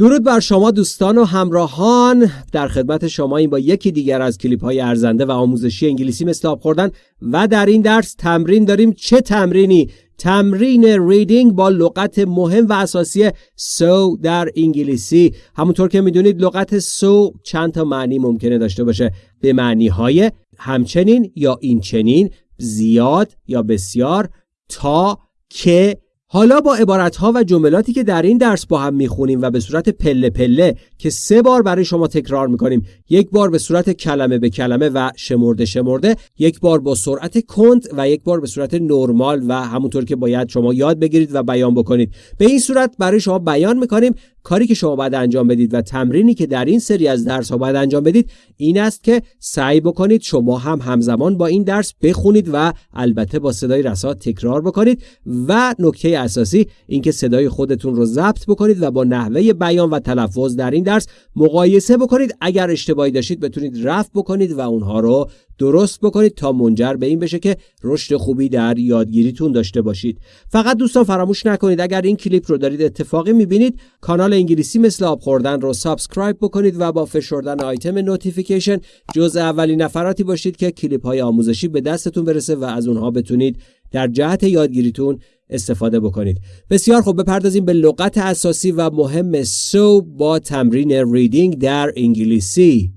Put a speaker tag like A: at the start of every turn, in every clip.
A: درود بر شما دوستان و همراهان. در خدمت شما این با یکی دیگر از کلیپ های ارزنده و آموزشی انگلیسی آب خوردن و در این درس تمرین داریم. چه تمرینی؟ تمرین ریدینگ با لغت مهم و اساسی سو در انگلیسی. همونطور که می‌دونید لغت سو چند تا معنی ممکنه داشته باشه. به معنی های همچنین یا این چنین زیاد یا بسیار تا که حالا با عبارتها و جملاتی که در این درس با هم می‌خونیم و به صورت پله پله که سه بار برای شما تکرار می‌کنیم یک بار به صورت کلمه به کلمه و شمرده شمرده یک بار با سرعت کند و یک بار به صورت نرمال و همونطور که باید شما یاد بگیرید و بیان بکنید. به این صورت برای شما بیان می‌کنیم کاری که شما باید انجام بدید و تمرینی که در این سری از درس ها باید انجام بدید این است که سعی بکنید شما هم همزمان با این درس بخونید و البته با صدای رسا تکرار بکنید و نکته اساسی اینکه صدای خودتون رو ضبط بکنید و با نحوه بیان و تلفظ در این درس مقایسه بکنید. اگر اشتباهی داشتید بتونید رفع بکنید و اونها رو درست بکنید تا منجر به این بشه که رشد خوبی در یادگیریتون داشته باشید. فقط دوستان فراموش نکنید اگر این کلیپ رو دارید اتفاقی می‌بینید کانال انگلیسی مثل آب خوردن رو سابسکرایب بکنید و با فشردن آیتم نوتیفیکیشن جز اولین نفراتی باشید که کلیپ های آموزشی به دستتون برسه و از اونها بتونید در جهت یادگیریتون استفاده بکنید بسیار خوب بپردازیم به لغت اساسی و مهم سو با تمرین ریدینگ در انگلیسی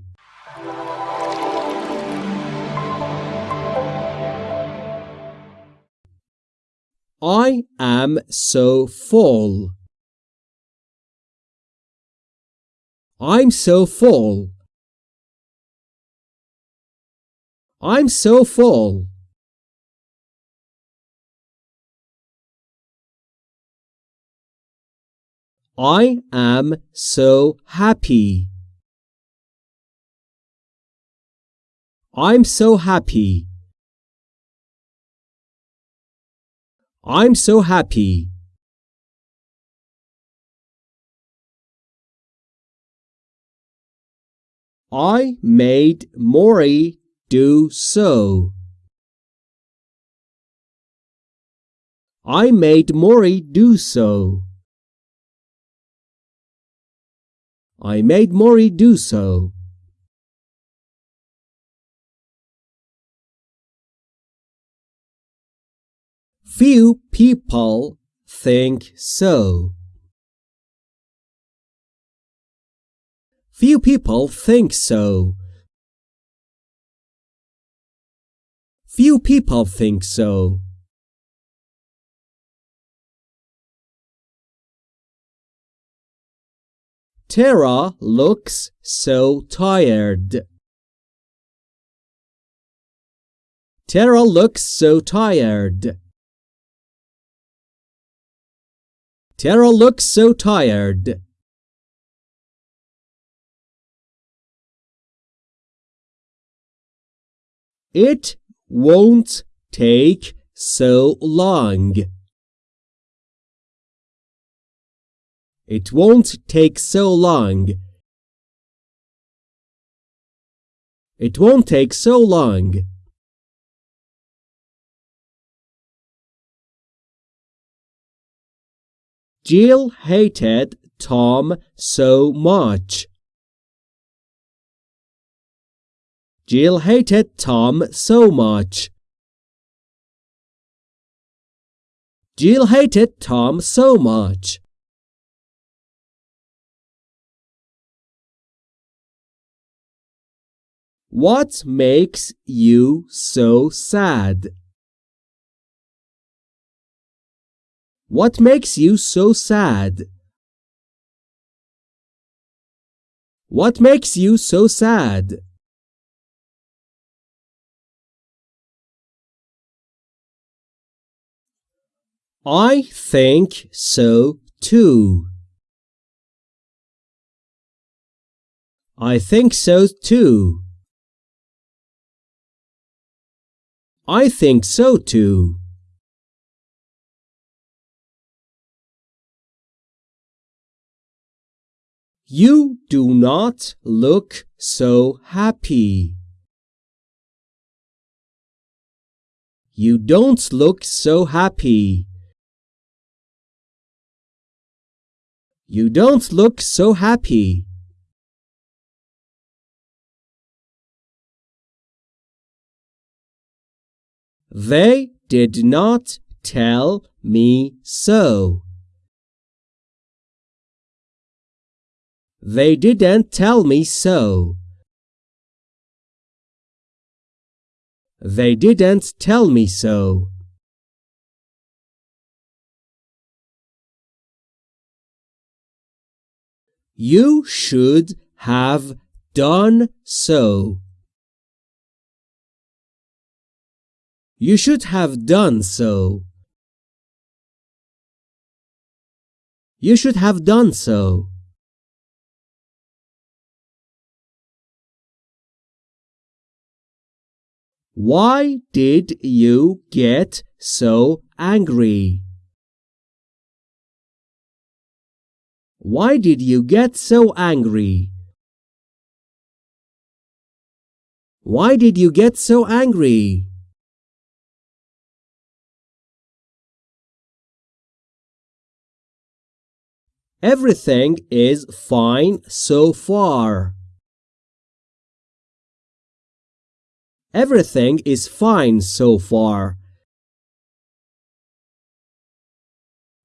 A: I am so full. I'm so full. I'm so full. I am so happy. I'm so happy. I'm so happy. I made Maury do so. I made Maury do so. I made Maury do so. Few people think so. Few people think so. Few people think so. Tara looks so tired. Tara looks so tired. Tara looks so tired. It won't take so long. It won't take so long. It won't take so long. Jill hated Tom so much. Jill hated Tom so much. Jill hated Tom so much. What makes you so sad? What makes you so sad? What makes you so sad? I think so too. I think so too. I think so too. You do not look so happy. You don't look so happy. You don't look so happy. They did not tell me so. They didn't tell me so. They didn't tell me so. You should have done so. You should have done so. You should have done so. Why did you get so angry? Why did you get so angry? Why did you get so angry? Everything is fine so far. Everything is fine so far.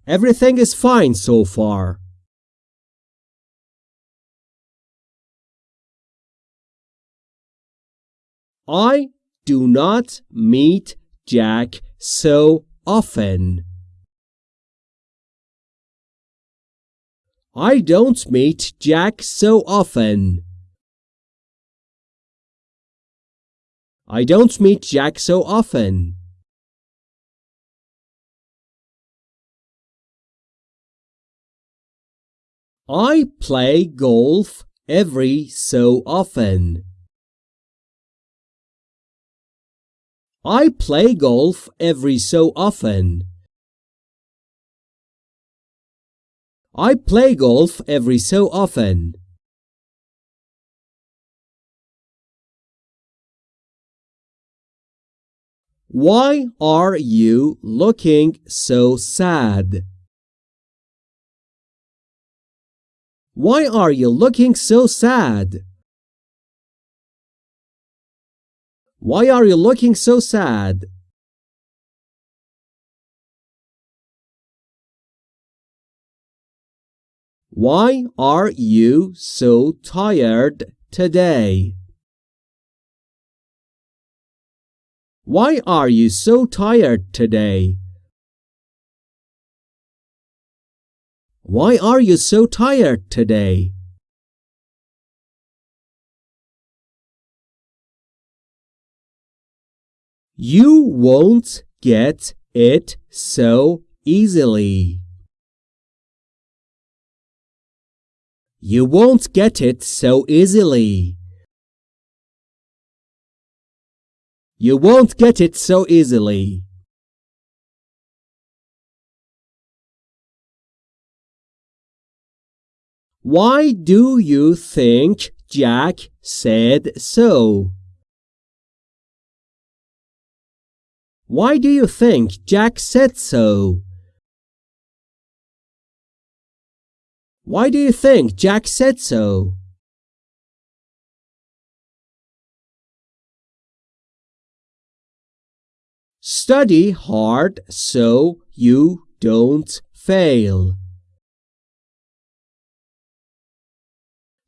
A: Everything is fine so far. I do not meet Jack so often. I don't meet Jack so often. I don't meet Jack so often. I play golf every so often. I play golf every so often. I play golf every so often. Why are you looking so sad? Why are you looking so sad? Why are you looking so sad? Why are you so tired today? Why are you so tired today? Why are you so tired today? You won't get it so easily. You won't get it so easily. You won't get it so easily. Why do you think Jack said so? Why do you think Jack said so? Why do you think Jack said so? Study hard so you don't fail.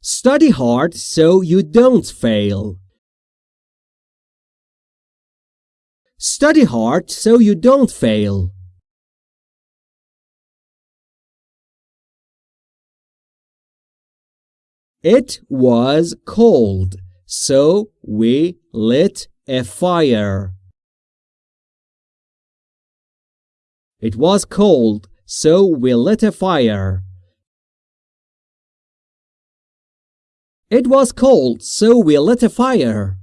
A: Study hard so you don't fail. Study hard so you don't fail. It was cold, so we lit a fire. It was cold, so we lit a fire. It was cold, so we lit a fire.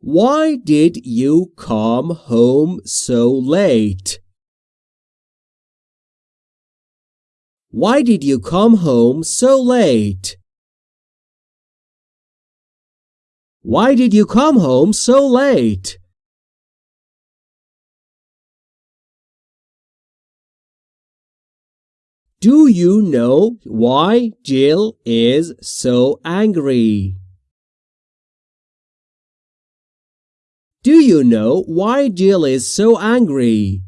A: Why did you come home so late? Why did you come home so late? Why did you come home so late? Do you know why Jill is so angry? Do you know why Jill is so angry?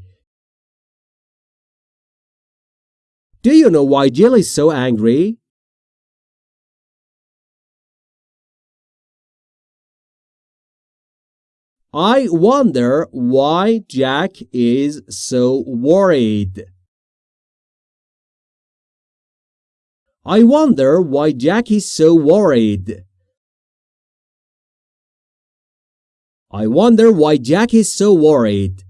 A: Do you know why Jill is so angry? I wonder why Jack is so worried. I wonder why Jack is so worried. I wonder why Jack is so worried.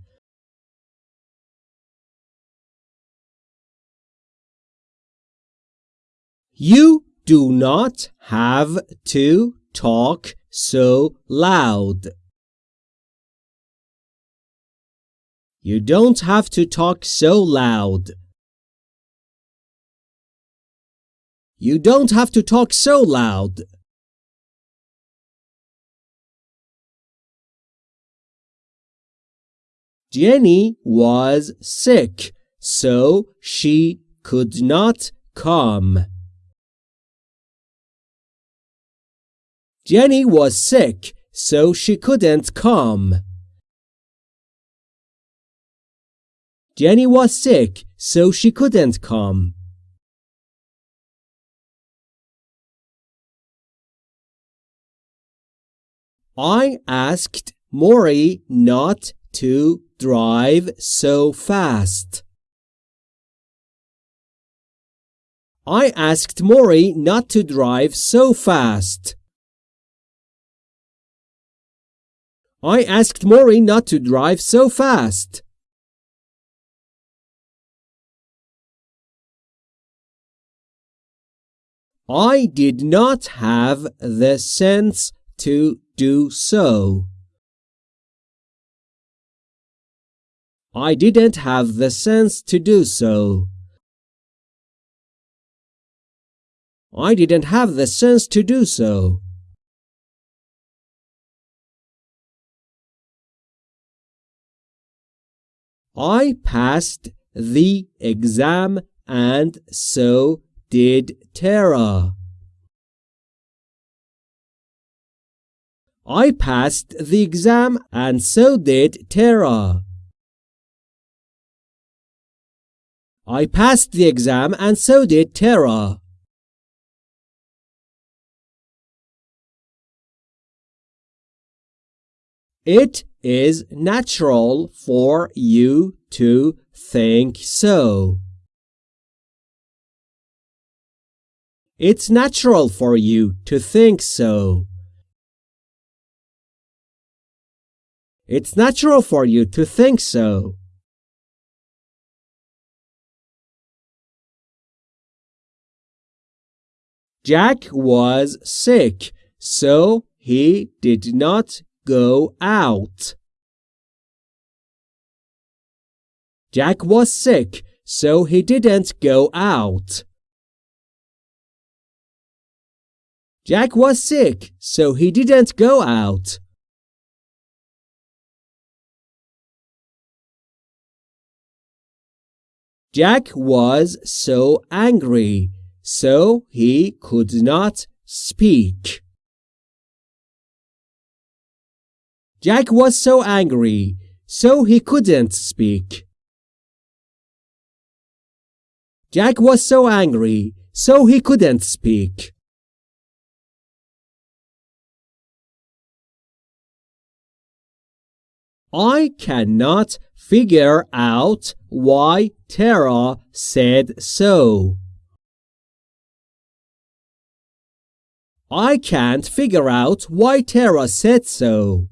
A: You do not have to talk so loud. You don't have to talk so loud. You don't have to talk so loud. Jenny was sick, so she could not come. Jenny was sick, so she couldn't come. Jenny was sick, so she couldn't come. I asked Maury not to drive so fast. I asked Maury not to drive so fast. I asked Maury not to drive so fast. I did not have the sense to do so. I didn't have the sense to do so. I didn't have the sense to do so. I passed the exam and so did Tara. I passed the exam and so did Tara. I passed the exam and so did Tara. It is natural for you to think so. It's natural for you to think so. It's natural for you to think so. Jack was sick, so he did not go out. Jack was sick, so he didn't go out. Jack was sick, so he didn't go out. Jack was so angry, so he could not speak. Jack was so angry, so he couldn't speak. Jack was so angry, so he couldn't speak. I cannot figure out why Tara said so. I can't figure out why Tara said so.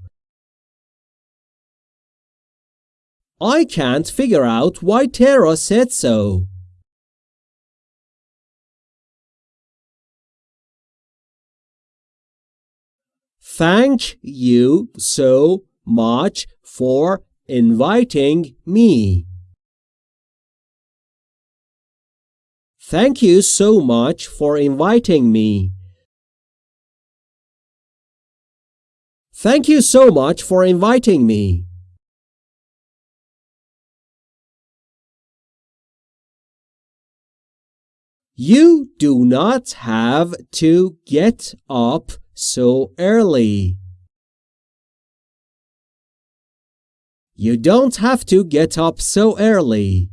A: I can't figure out why Tara said so. Thank you so much for inviting me. Thank you so much for inviting me. Thank you so much for inviting me. You do not have to get up so early. You don't have to get up so early.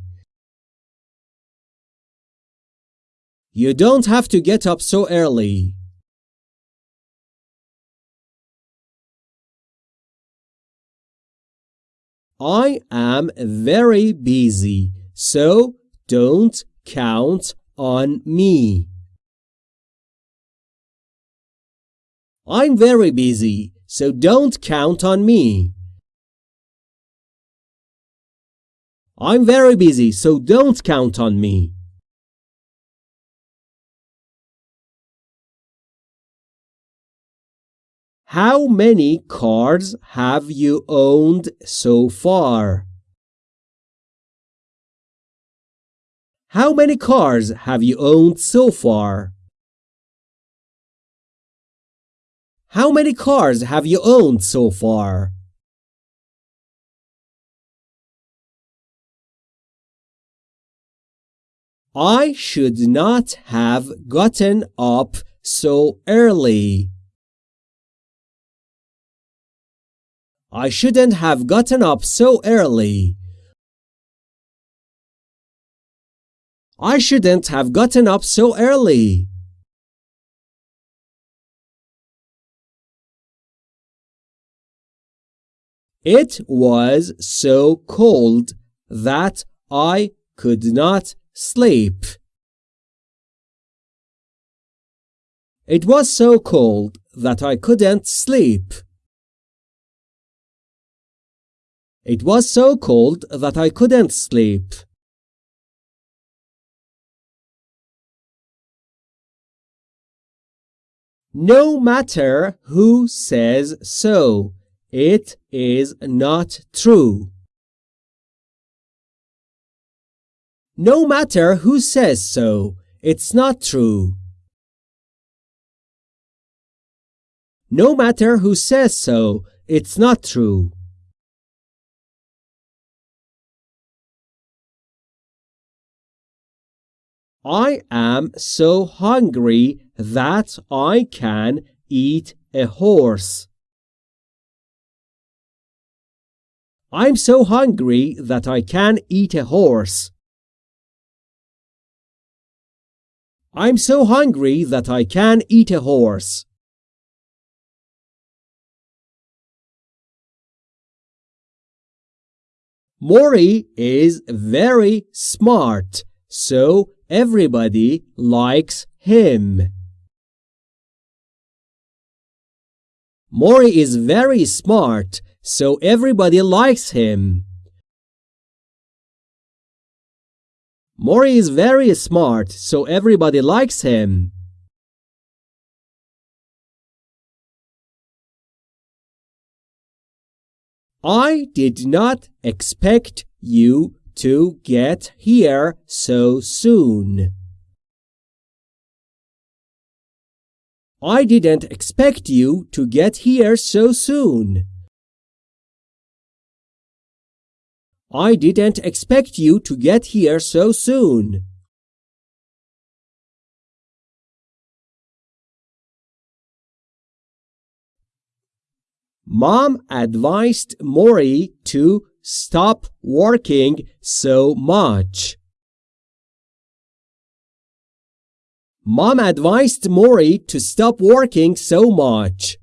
A: You don't have to get up so early. I am very busy, so don't count on me. I'm very busy, so don't count on me. I'm very busy, so don't count on me. How many cars have you owned so far? How many cars have you owned so far? How many cars have you owned so far? I should not have gotten up so early. I shouldn't have gotten up so early. I shouldn't have gotten up so early. It was so cold that I could not sleep. It was so cold that I couldn't sleep. It was so cold that I couldn't sleep. No matter who says so, it is not true. No matter who says so, it's not true. No matter who says so, it's not true. I am so hungry that I can eat a horse. I'm so hungry that I can eat a horse. I'm so hungry that I can eat a horse. Maury is very smart, so Everybody likes him. Maury is very smart, so everybody likes him. Maury is very smart, so everybody likes him. I did not expect you to get here so soon. I didn't expect you to get here so soon. I didn't expect you to get here so soon. Mom advised Maury to stop working so much. Mom advised Maury to stop working so much.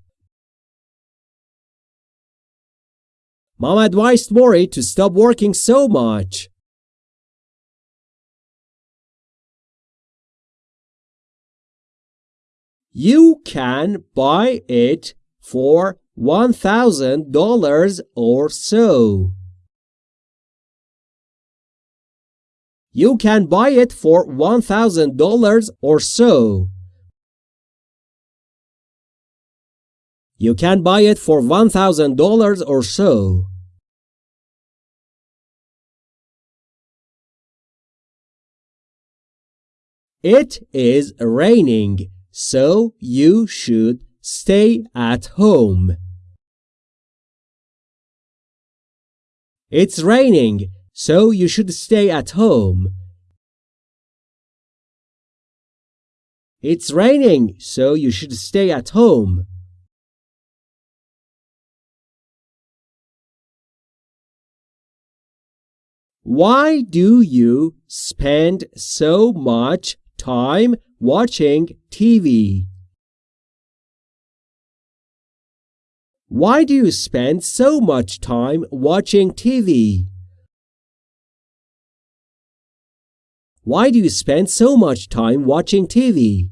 A: Mom advised Maury to stop working so much. You can buy it for $1,000 or so. You can buy it for $1,000 or so. You can buy it for $1,000 or so. It is raining, so you should stay at home. It's raining, so you should stay at home. It's raining, so you should stay at home. Why do you spend so much time watching TV? Why do you spend so much time watching TV? Why do you spend so much time watching TV?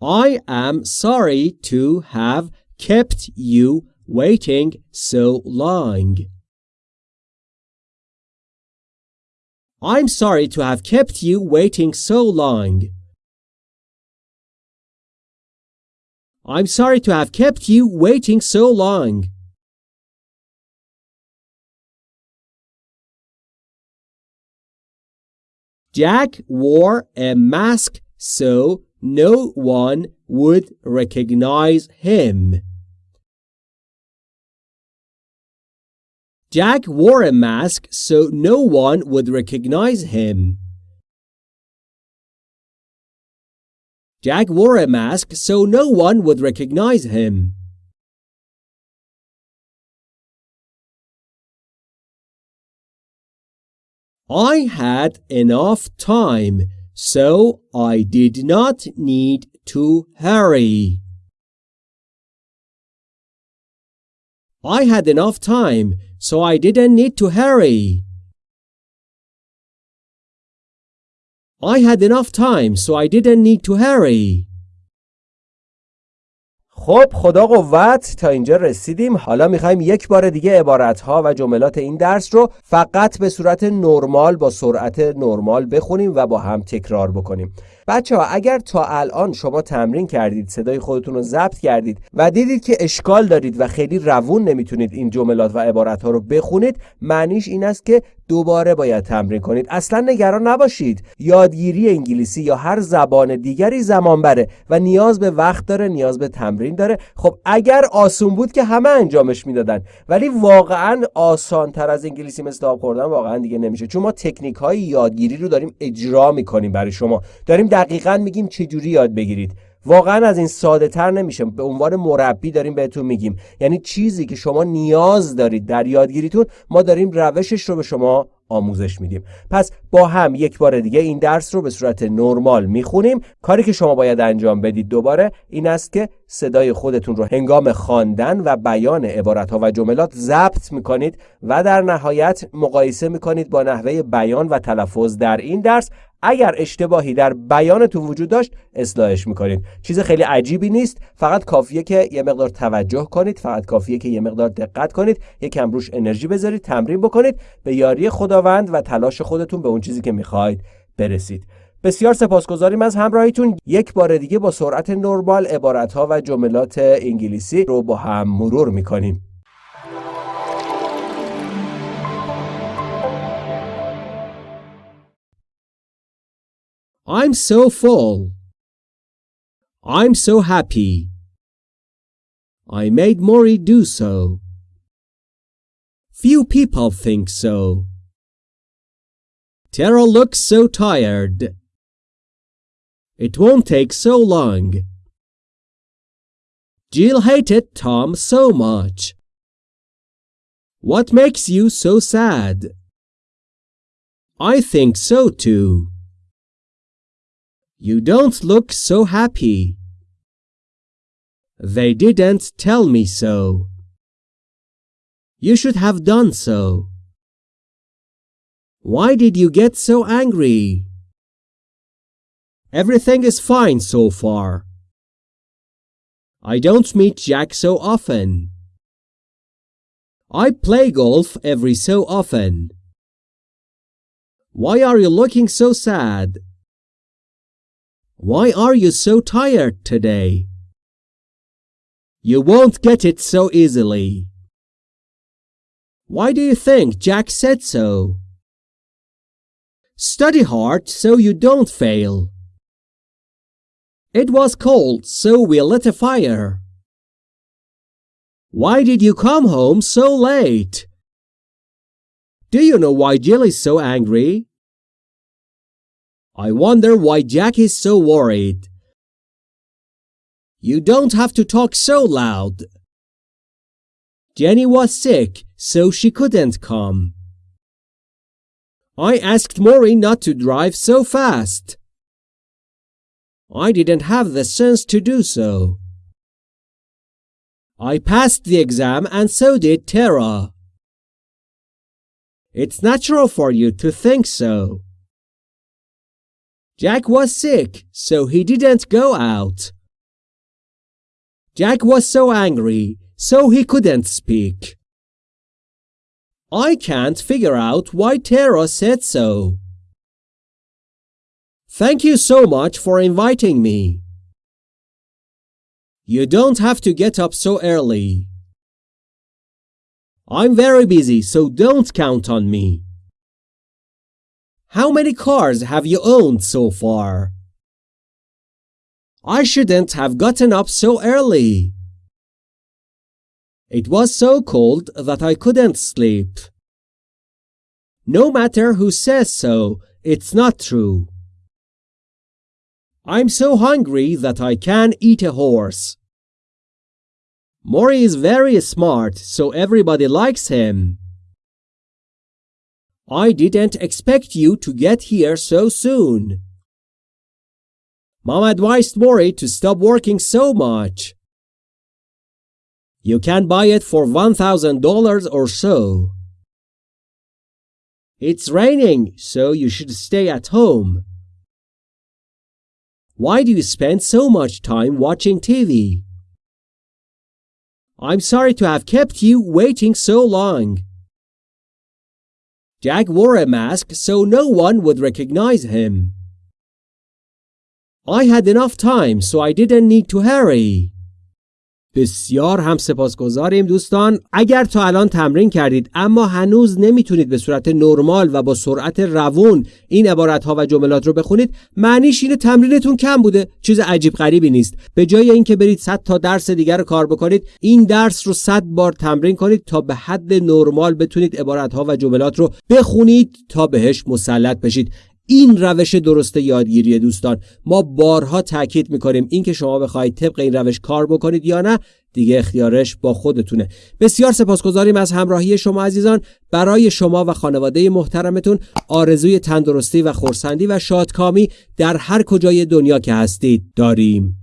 A: I am sorry to have kept you waiting so long. I'm sorry to have kept you waiting so long. I'm sorry to have kept you waiting so long. Jack wore a mask so no one would recognize him. Jack wore a mask so no one would recognize him. Jack wore a mask so no one would recognize him. I had enough time, so I did not need to hurry. I had enough time, so I didn't need to hurry. I had enough time, so I didn't need to hurry. خب خدا قوت تا اینجا رسیدیم. حالا می‌خوایم یک بار دیگه عبارت ها و جملات این درس رو فقط به صورت نرمال با سرعت نرمال بخونیم و با هم تکرار بکنیم. بچه ها اگر تا الان شما تمرین کردید صدای خودتون رو ضبط کردید و دیدید که اشکال دارید و خیلی روون نمی‌تونید این جملات و عبارت ها رو بخونید معنیش این است که دوباره باید تمرین کنید. اصلا نگران نباشید. یادگیری انگلیسی یا هر زبان دیگری زمان بره و نیاز به وقت داره نیاز به تمرین داره. خب اگر آسون بود که همه انجامش می‌دادن ولی واقعا آسان تر از انگلیسی مثل آب خوردن واقعا دیگه نمیشه. چون ما تکنیک های یادگیری رو داریم اجرا می‌کنیم برای شما. داریم دقیقا میگیم چجوری یاد بگیرید. واقعا از این ساده تر نمیشه. به عنوان مربی داریم بهتون میگیم. یعنی چیزی که شما نیاز دارید در یادگیریتون ما داریم روشش رو به شما آموزش میدیم. پس با هم یک بار دیگه این درس رو به صورت نرمال می‌خونیم. کاری که شما باید انجام بدید دوباره این است که صدای خودتون رو هنگام خواندن و بیان عبارت ها و جملات ضبط می‌کنید و در نهایت مقایسه می‌کنید با نحوه بیان و تلفظ در این درس. اگر اشتباهی در بیانتون وجود داشت اصلاحش می‌کنید. چیز خیلی عجیبی نیست. فقط کافیه که یه مقدار توجه کنید فقط کافیه که یه مقدار دقت کنید یکم روش انرژی بذارید تمرین بکنید. به یاری خداوند و تلاش خودتون به اون چیزی که می‌خواید برسید بسیار سپاسگزاریم از همراهیتون یک بار دیگه با سرعت نرمال عبارتها و جملات انگلیسی رو با هم مرور می‌کنیم I'm so full. I'm so happy. I made Maury do so. Few people think so. Tara looks so tired. It won't take so long. Jill hated Tom so much. What makes you so sad? I think so too. You don't look so happy. They didn't tell me so. You should have done so. Why did you get so angry? Everything is fine so far. I don't meet Jack so often. I play golf every so often. Why are you looking so sad? Why are you so tired today? You won't get it so easily. Why do you think Jack said so? Study hard so you don't fail. It was cold, so we lit a fire. Why did you come home so late? Do you know why Jill is so angry? I wonder why Jack is so worried. You don't have to talk so loud. Jenny was sick, so she couldn't come. I asked Maury not to drive so fast. I didn't have the sense to do so. I passed the exam and so did Tara. It's natural for you to think so. Jack was sick, so he didn't go out. Jack was so angry, so he couldn't speak. I can't figure out why Tara said so. Thank you so much for inviting me. You don't have to get up so early. I'm very busy, so don't count on me. How many cars have you owned so far? I shouldn't have gotten up so early. It was so cold that I couldn't sleep. No matter who says so, it's not true. I'm so hungry that I can eat a horse. Maury is very smart, so everybody likes him. I didn't expect you to get here so soon. Mom advised Maury to stop working so much. You can buy it for $1,000 or so. It's raining, so you should stay at home. Why do you spend so much time watching TV? I'm sorry to have kept you waiting so long. Jack wore a mask so no one would recognize him. I had enough time so I didn't need to hurry. بسیار هم سپاسگزاریم دوستان. اگر تا الان تمرین کردید اما هنوز نمی‌تونید به صورت نرمال و با سرعت روون این عبارت ها و جملات رو بخونید معنیش اینه تمرینتون کم بوده چیز عجیب غریبی نیست. به جای اینکه برید 100 تا درس دیگر رو کار بکنید این درس رو 100 بار تمرین کنید تا به حد نرمال بتونید عبارت ها و جملات رو بخونید تا بهش مسلط بشید. این روش درست یادگیری دوستان. ما بارها تاکید می‌کنیم اینکه شما بخواید طبق این روش کار بکنید یا نه دیگه اختیارش با خودتونه. بسیار سپاسگزاریم از همراهی شما عزیزان. برای شما و خانواده محترمتون آرزوی تندرستی و خورسندی و شادکامی در هر کجای دنیا که هستید داریم.